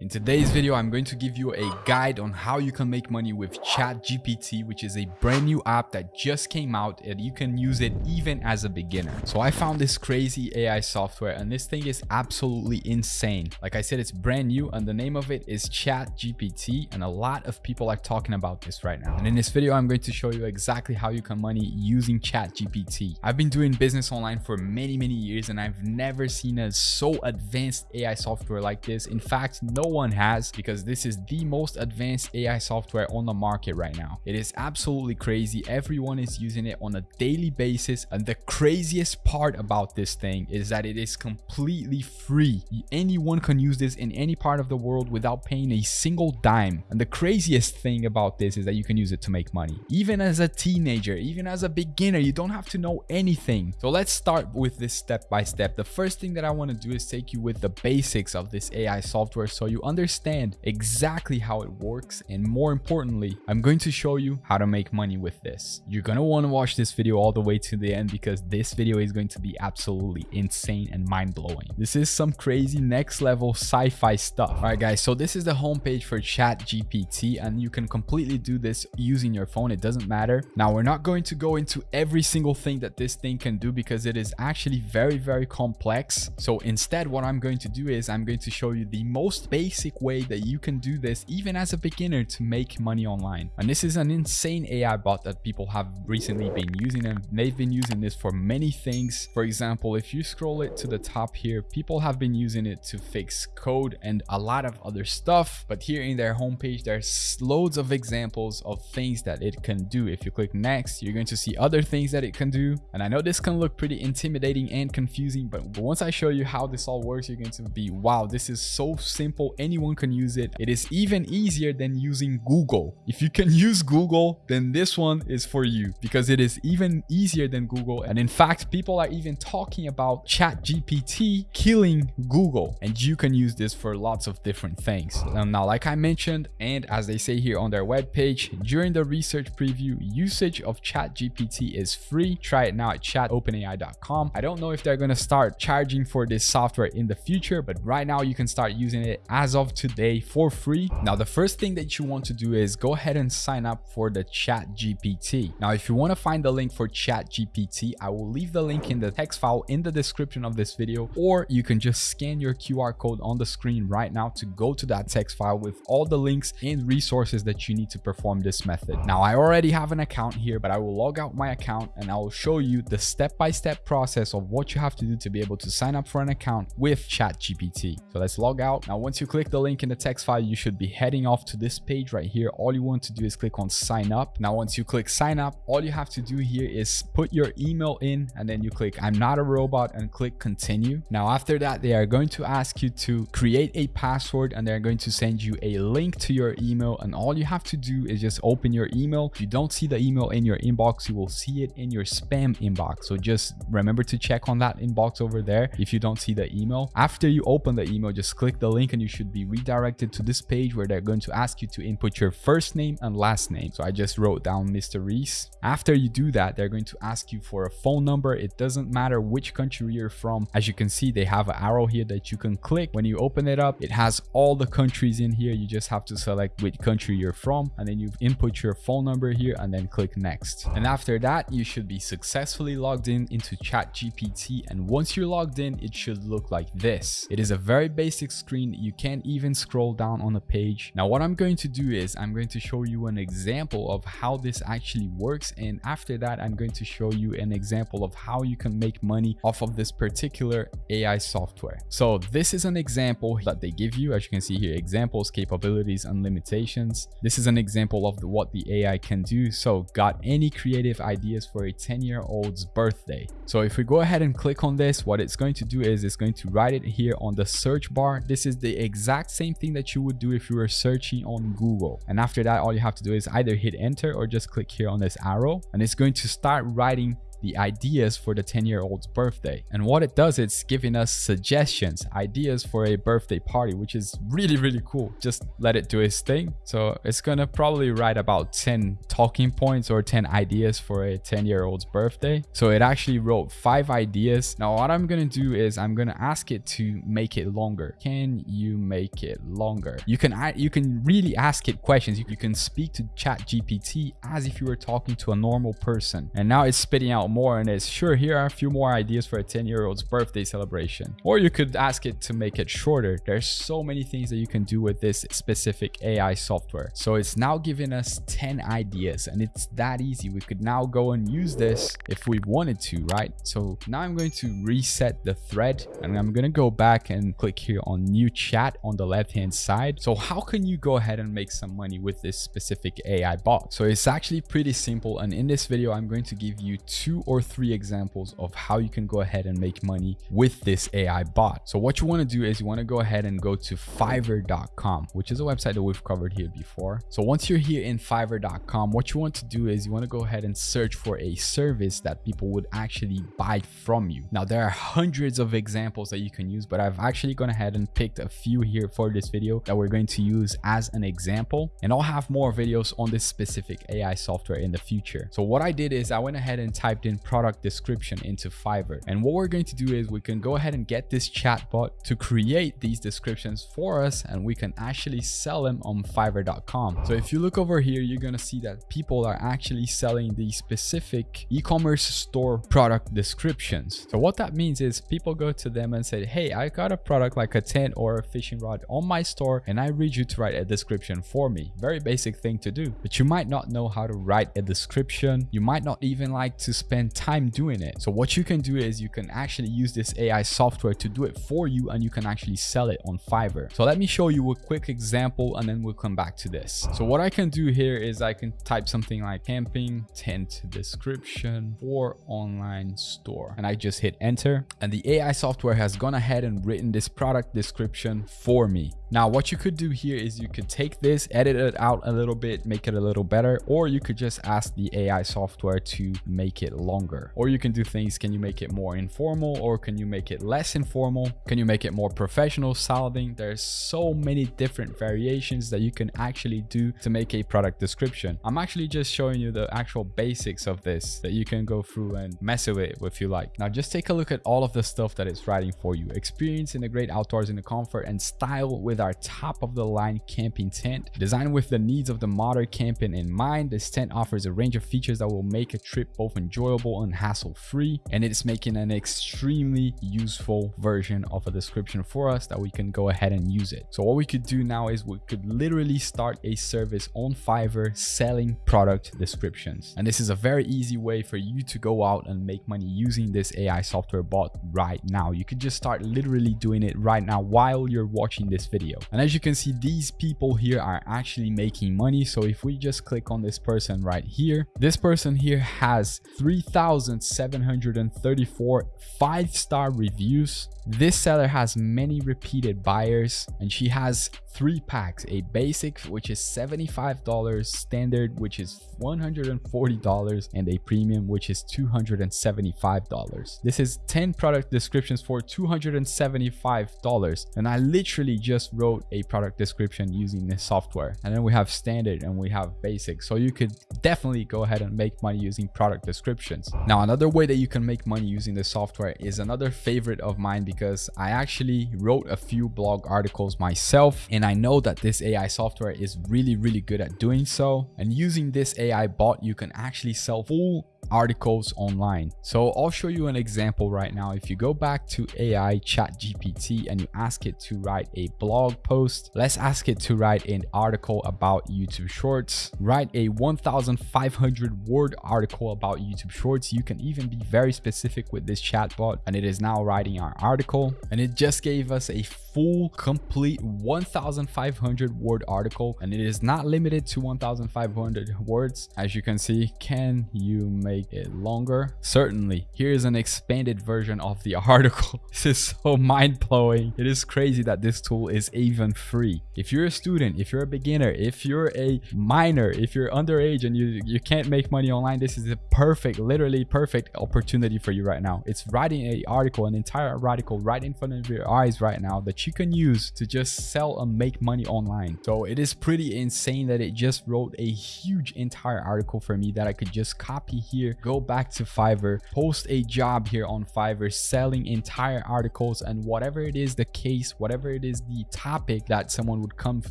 In today's video, I'm going to give you a guide on how you can make money with ChatGPT, which is a brand new app that just came out and you can use it even as a beginner. So I found this crazy AI software and this thing is absolutely insane. Like I said, it's brand new and the name of it is ChatGPT and a lot of people are talking about this right now. And in this video, I'm going to show you exactly how you can money using ChatGPT. I've been doing business online for many, many years and I've never seen a so advanced AI software like this. In fact, no one has because this is the most advanced AI software on the market right now. It is absolutely crazy. Everyone is using it on a daily basis. And the craziest part about this thing is that it is completely free. Anyone can use this in any part of the world without paying a single dime. And the craziest thing about this is that you can use it to make money. Even as a teenager, even as a beginner, you don't have to know anything. So let's start with this step by step. The first thing that I want to do is take you with the basics of this AI software so you understand exactly how it works and more importantly i'm going to show you how to make money with this. You're gonna want to watch this video all the way to the end because this video is going to be absolutely insane and mind-blowing. This is some crazy next level sci-fi stuff. All right guys so this is the homepage for chat gpt and you can completely do this using your phone. It doesn't matter. Now we're not going to go into every single thing that this thing can do because it is actually very very complex. So instead what i'm going to do is i'm going to show you the most basic way that you can do this even as a beginner to make money online. And this is an insane AI bot that people have recently been using and they've been using this for many things. For example, if you scroll it to the top here, people have been using it to fix code and a lot of other stuff. But here in their homepage, there's loads of examples of things that it can do. If you click next, you're going to see other things that it can do. And I know this can look pretty intimidating and confusing, but once I show you how this all works, you're going to be, wow, this is so simple. Anyone can use it. It is even easier than using Google. If you can use Google, then this one is for you because it is even easier than Google. And in fact, people are even talking about ChatGPT killing Google. And you can use this for lots of different things. Now, like I mentioned, and as they say here on their webpage, during the research preview, usage of ChatGPT is free. Try it now at chatopenai.com. I don't know if they're going to start charging for this software in the future, but right now you can start using it as of today for free. Now, the first thing that you want to do is go ahead and sign up for the chat GPT. Now, if you want to find the link for chat GPT, I will leave the link in the text file in the description of this video, or you can just scan your QR code on the screen right now to go to that text file with all the links and resources that you need to perform this method. Now, I already have an account here, but I will log out my account and I will show you the step-by-step -step process of what you have to do to be able to sign up for an account with ChatGPT. So let's log out. Now, once you click the link in the text file, you should be heading off to this page right here. All you want to do is click on sign up. Now, once you click sign up, all you have to do here is put your email in and then you click I'm not a robot and click continue. Now, after that, they are going to ask you to create a password and they're going to send you a link to your email. And all you have to do is just open your email. If you don't see the email in your inbox, you will see it in your spam inbox. So just remember to check on that inbox over there if you don't see the email. After you open the email, just click the link and you should be redirected to this page where they're going to ask you to input your first name and last name. So I just wrote down Mr. Reese. After you do that, they're going to ask you for a phone number. It doesn't matter which country you're from. As you can see, they have an arrow here that you can click. When you open it up, it has all the countries in here. You just have to select which country you're from and then you input your phone number here and then click next. And after that, you should be successfully logged in into ChatGPT. And once you're logged in, it should look like this. It is a very basic screen. You can't even scroll down on the page. Now, what I'm going to do is I'm going to show you an example of how this actually works. And after that, I'm going to show you an example of how you can make money off of this particular AI software. So this is an example that they give you. As you can see here, examples, capabilities, and limitations. This is an example of what the AI can do. So got any creative ideas for a 10 year old's birthday. So if we go ahead and click on this, what it's going to do is it's going to write it here on the search bar. This is the exact same thing that you would do if you were searching on Google. And after that, all you have to do is either hit enter or just click here on this arrow and it's going to start writing the ideas for the 10 year old's birthday. And what it does, it's giving us suggestions, ideas for a birthday party, which is really, really cool. Just let it do its thing. So it's gonna probably write about 10 talking points or 10 ideas for a 10 year old's birthday. So it actually wrote five ideas. Now what I'm gonna do is I'm gonna ask it to make it longer. Can you make it longer? You can you can really ask it questions. You, you can speak to chat GPT as if you were talking to a normal person. And now it's spitting out more and it's sure here are a few more ideas for a 10 year old's birthday celebration. Or you could ask it to make it shorter. There's so many things that you can do with this specific AI software. So it's now giving us 10 ideas and it's that easy. We could now go and use this if we wanted to, right? So now I'm going to reset the thread and I'm going to go back and click here on new chat on the left hand side. So how can you go ahead and make some money with this specific AI bot? So it's actually pretty simple. And in this video, I'm going to give you two or three examples of how you can go ahead and make money with this AI bot. So what you want to do is you want to go ahead and go to fiverr.com, which is a website that we've covered here before. So once you're here in fiverr.com, what you want to do is you want to go ahead and search for a service that people would actually buy from you. Now, there are hundreds of examples that you can use, but I've actually gone ahead and picked a few here for this video that we're going to use as an example. And I'll have more videos on this specific AI software in the future. So what I did is I went ahead and typed in product description into Fiverr. And what we're going to do is we can go ahead and get this chatbot to create these descriptions for us and we can actually sell them on fiverr.com. So if you look over here, you're going to see that people are actually selling these specific e-commerce store product descriptions. So what that means is people go to them and say, hey, I got a product like a tent or a fishing rod on my store and I read you to write a description for me. Very basic thing to do, but you might not know how to write a description. You might not even like to spend time doing it. So what you can do is you can actually use this AI software to do it for you and you can actually sell it on Fiverr. So let me show you a quick example and then we'll come back to this. So what I can do here is I can type something like camping tent description for online store and I just hit enter and the AI software has gone ahead and written this product description for me. Now, what you could do here is you could take this, edit it out a little bit, make it a little better, or you could just ask the AI software to make it longer. Or you can do things, can you make it more informal or can you make it less informal? Can you make it more professional sounding? There's so many different variations that you can actually do to make a product description. I'm actually just showing you the actual basics of this that you can go through and mess with it if you like. Now, just take a look at all of the stuff that it's writing for you. Experience in the great outdoors in the comfort and style with our top of the line camping tent. Designed with the needs of the modern camping in mind, this tent offers a range of features that will make a trip both enjoyable and hassle-free, and it's making an extremely useful version of a description for us that we can go ahead and use it. So what we could do now is we could literally start a service on Fiverr selling product descriptions. And this is a very easy way for you to go out and make money using this AI software bot right now. You could just start literally doing it right now while you're watching this video video. And as you can see, these people here are actually making money. So if we just click on this person right here, this person here has 3,734 five-star reviews. This seller has many repeated buyers and she has three packs, a basic, which is $75, standard, which is $140, and a premium, which is $275. This is 10 product descriptions for $275. And I literally just wrote a product description using this software. And then we have standard and we have basic. So you could definitely go ahead and make money using product descriptions. Now, another way that you can make money using this software is another favorite of mine because I actually wrote a few blog articles myself and I know that this AI software is really, really good at doing so. And using this AI bot, you can actually sell full articles online. So I'll show you an example right now. If you go back to AI chat GPT and you ask it to write a blog post, let's ask it to write an article about YouTube shorts, write a 1500 word article about YouTube shorts. You can even be very specific with this chatbot and it is now writing our article and it just gave us a full complete 1500 word article and it is not limited to 1500 words. As you can see can you make it longer? Certainly. Here is an expanded version of the article. This is so mind-blowing. It is crazy that this tool is even free. If you're a student if you're a beginner if you're a minor if you're underage and you you can't make money online this is a perfect literally perfect opportunity for you right now. It's writing a article an entire article right in front of your eyes right now that you can use to just sell and make money online. So it is pretty insane that it just wrote a huge entire article for me that i could just copy here go back to fiverr post a job here on fiverr selling entire articles and whatever it is the case whatever it is the topic that someone would come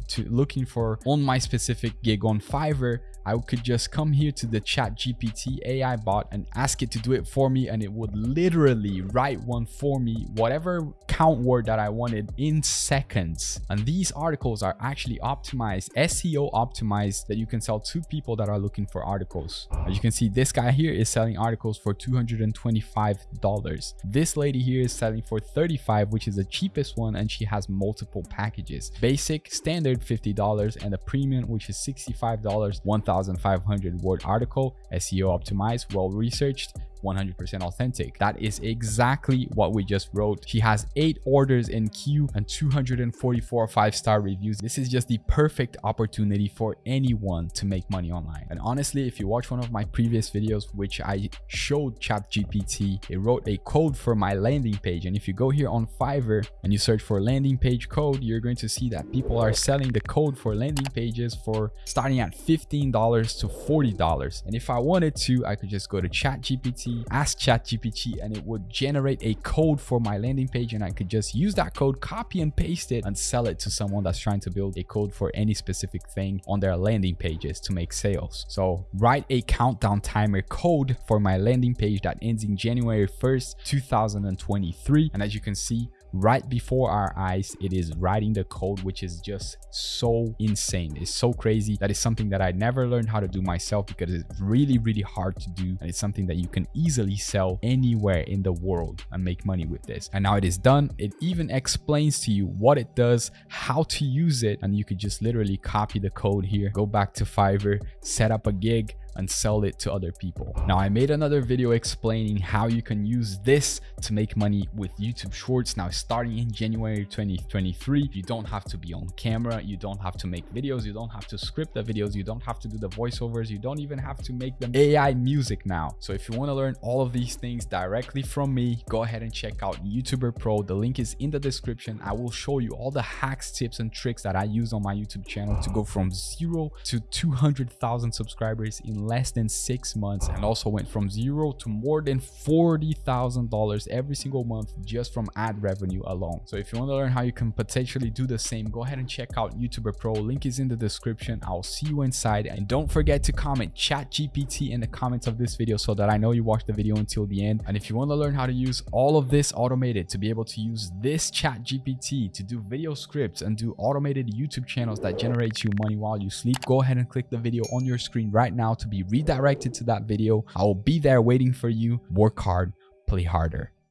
to looking for on my specific gig on fiverr I could just come here to the chat GPT AI bot and ask it to do it for me and it would literally write one for me, whatever count word that I wanted in seconds. And these articles are actually optimized, SEO optimized that you can sell to people that are looking for articles. As you can see, this guy here is selling articles for $225. This lady here is selling for 35 which is the cheapest one and she has multiple packages. Basic, standard $50 and a premium which is $65, 1000 1,500 word article, SEO optimized, well researched, 100% authentic. That is exactly what we just wrote. She has eight orders in queue and 244 five-star reviews. This is just the perfect opportunity for anyone to make money online. And honestly, if you watch one of my previous videos, which I showed ChatGPT, it wrote a code for my landing page. And if you go here on Fiverr and you search for landing page code, you're going to see that people are selling the code for landing pages for starting at $15 to $40. And if I wanted to, I could just go to ChatGPT ask ChatGPT and it would generate a code for my landing page and I could just use that code, copy and paste it and sell it to someone that's trying to build a code for any specific thing on their landing pages to make sales. So write a countdown timer code for my landing page that ends in January 1st, 2023. And as you can see, right before our eyes it is writing the code which is just so insane. It's so crazy. That is something that i never learned how to do myself because it's really really hard to do. And it's something that you can easily sell anywhere in the world and make money with this. And now it is done. It even explains to you what it does how to use it. And you could just literally copy the code here go back to fiverr set up a gig and sell it to other people. Now, I made another video explaining how you can use this to make money with YouTube Shorts. Now, starting in January 2023, you don't have to be on camera. You don't have to make videos. You don't have to script the videos. You don't have to do the voiceovers. You don't even have to make them AI music now. So if you want to learn all of these things directly from me, go ahead and check out YouTuber Pro. The link is in the description. I will show you all the hacks, tips, and tricks that I use on my YouTube channel to go from zero to 200,000 subscribers in less than six months and also went from zero to more than $40,000 every single month just from ad revenue alone. So if you want to learn how you can potentially do the same, go ahead and check out YouTuber Pro. Link is in the description. I'll see you inside. And don't forget to comment chat GPT in the comments of this video so that I know you watched the video until the end. And if you want to learn how to use all of this automated to be able to use this chat GPT to do video scripts and do automated YouTube channels that generate you money while you sleep, go ahead and click the video on your screen right now be redirected to that video. I will be there waiting for you. Work hard, play harder.